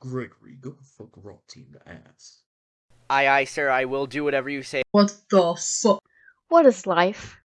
Gregory, go fuck rotting the ass. Aye, aye, sir, I will do whatever you say. What the fuck? What is life?